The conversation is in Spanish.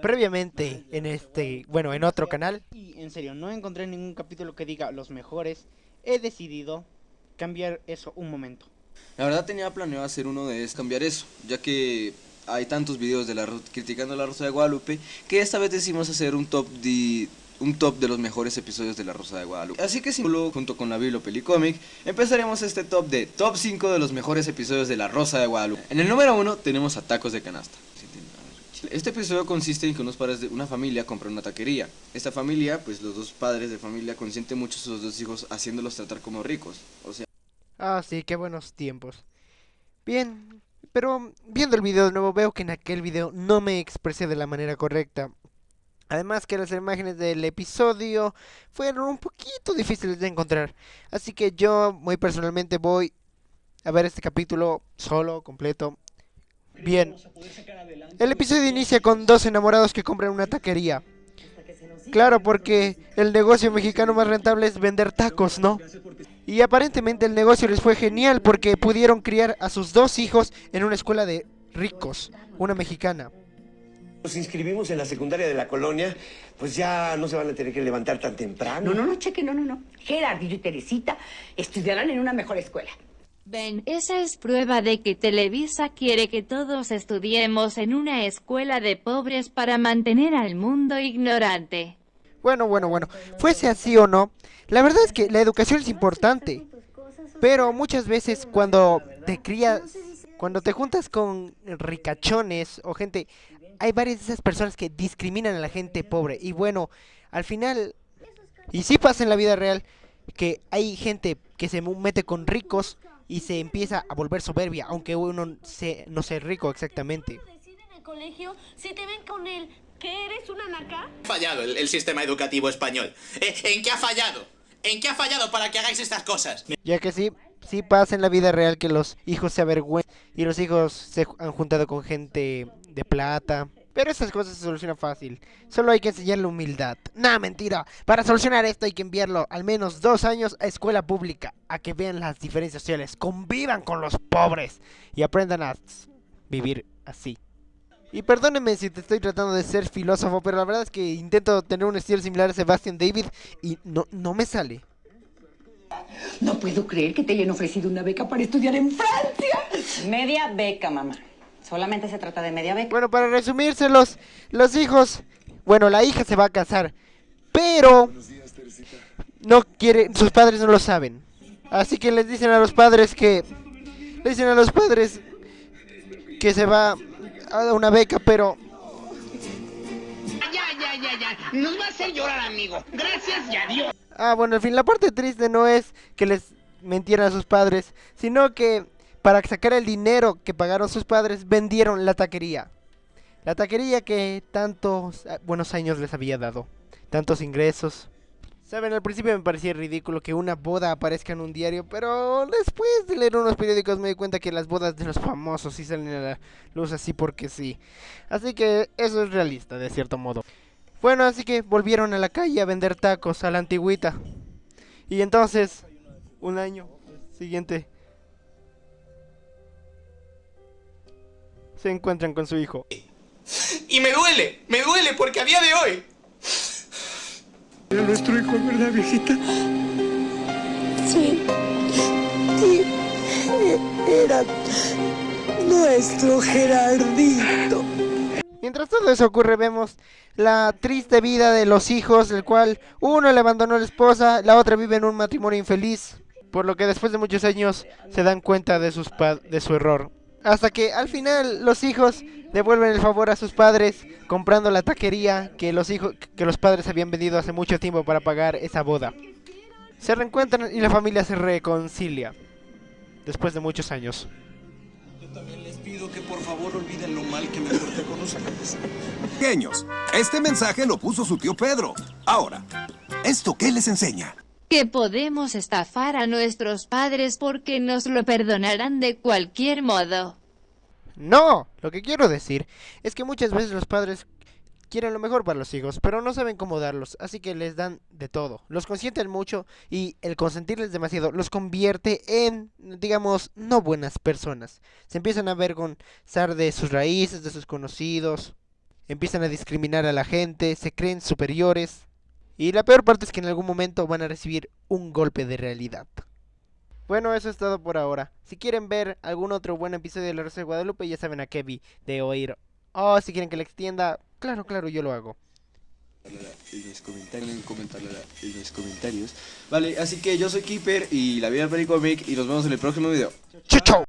Previamente en este, bueno, en otro canal. Y en serio, no encontré ningún capítulo que diga los mejores. He decidido cambiar eso un momento. La verdad tenía planeado hacer uno de es cambiar eso, ya que hay tantos videos de la criticando la Rosa de Guadalupe que esta vez decidimos hacer un top de un top de los mejores episodios de La Rosa de Guadalupe. Así que solo junto con la Biblo Pelicomic empezaremos este top de top 5 de los mejores episodios de La Rosa de Guadalupe. En el número 1 tenemos a Tacos de Canasta. Este episodio consiste en que unos padres de una familia compran una taquería. Esta familia, pues los dos padres de familia consienten mucho a sus dos hijos haciéndolos tratar como ricos. O sea... Ah, sí, qué buenos tiempos. Bien, pero viendo el video de nuevo veo que en aquel video no me expresé de la manera correcta. Además que las imágenes del episodio fueron un poquito difíciles de encontrar. Así que yo muy personalmente voy a ver este capítulo solo, completo. Bien. El episodio inicia con dos enamorados que compran una taquería. Claro, porque el negocio mexicano más rentable es vender tacos, ¿no? Y aparentemente el negocio les fue genial porque pudieron criar a sus dos hijos en una escuela de ricos, una mexicana. Nos inscribimos en la secundaria de la colonia, pues ya no se van a tener que levantar tan temprano. No, no, no, cheque, no, no, no. Gerardillo y Teresita estudiarán en una mejor escuela. Ven, esa es prueba de que Televisa quiere que todos estudiemos en una escuela de pobres para mantener al mundo ignorante. Bueno, bueno, bueno, fuese así o no, la verdad es que la educación es importante, pero muchas veces cuando te crías, cuando te juntas con ricachones o gente hay varias de esas personas que discriminan a la gente pobre. Y bueno, al final, y sí pasa en la vida real, que hay gente que se mete con ricos y se empieza a volver soberbia, aunque uno se, no sea rico exactamente. en el colegio si te ven con él que eres una naca? Fallado el, sistema educativo español. Eh, ¿En qué ha fallado? ¿En qué ha fallado para que hagáis estas cosas? Ya que sí, sí pasa en la vida real que los hijos se avergüenzan y los hijos se han juntado con gente de plata. Pero esas cosas se solucionan fácil. Solo hay que enseñarle humildad. Nah, mentira. Para solucionar esto hay que enviarlo al menos dos años a escuela pública. A que vean las diferencias sociales. Convivan con los pobres. Y aprendan a vivir así. Y perdónenme si te estoy tratando de ser filósofo, pero la verdad es que intento tener un estilo similar a Sebastian David y no, no me sale. No puedo creer que te hayan ofrecido una beca para estudiar en Francia. Media beca, mamá. Solamente se trata de media beca. Bueno, para resumírselos, los hijos, bueno, la hija se va a casar, pero no quiere, sus padres no lo saben. Así que les dicen a los padres que, le dicen a los padres que se va a dar una beca, pero ya, ya, ya, ya. Nos va a hacer llorar, amigo. Gracias y adiós. Ah, bueno, al fin, la parte triste no es que les mentieran a sus padres, sino que para sacar el dinero que pagaron sus padres, vendieron la taquería. La taquería que tantos ah, buenos años les había dado. Tantos ingresos. Saben, al principio me parecía ridículo que una boda aparezca en un diario, pero después de leer unos periódicos me di cuenta que las bodas de los famosos sí salen a la luz así porque sí. Así que eso es realista, de cierto modo. Bueno, así que volvieron a la calle a vender tacos a la antigüita. Y entonces, un año siguiente, se encuentran con su hijo. Y me duele, me duele porque a día de hoy... Era nuestro hijo, ¿verdad, viejita? Sí, sí, era nuestro Gerardito. Mientras todo eso ocurre, vemos la triste vida de los hijos, el cual uno le abandonó a la esposa, la otra vive en un matrimonio infeliz, por lo que después de muchos años se dan cuenta de, sus de su error. Hasta que al final los hijos devuelven el favor a sus padres comprando la taquería que los hijos que los padres habían vendido hace mucho tiempo para pagar esa boda. Se reencuentran y la familia se reconcilia después de muchos años. Yo también les pido que por favor olviden lo mal que me porté con los Pequeños, este mensaje lo puso su tío Pedro. Ahora, ¿esto qué les enseña? Que podemos estafar a nuestros padres porque nos lo perdonarán de cualquier modo. No, lo que quiero decir es que muchas veces los padres quieren lo mejor para los hijos, pero no saben cómo darlos, así que les dan de todo. Los consienten mucho y el consentirles demasiado los convierte en, digamos, no buenas personas. Se empiezan a avergonzar de sus raíces, de sus conocidos, empiezan a discriminar a la gente, se creen superiores. Y la peor parte es que en algún momento van a recibir un golpe de realidad. Bueno, eso es todo por ahora. Si quieren ver algún otro buen episodio de La Rosa de Guadalupe, ya saben a qué vi de oír. O si quieren que le extienda, claro, claro, yo lo hago. En mis comentarios, en, mis comentarios. Vale, así que yo soy Keeper y la vida del Pericomic y nos vemos en el próximo video. ¡Chau, chau!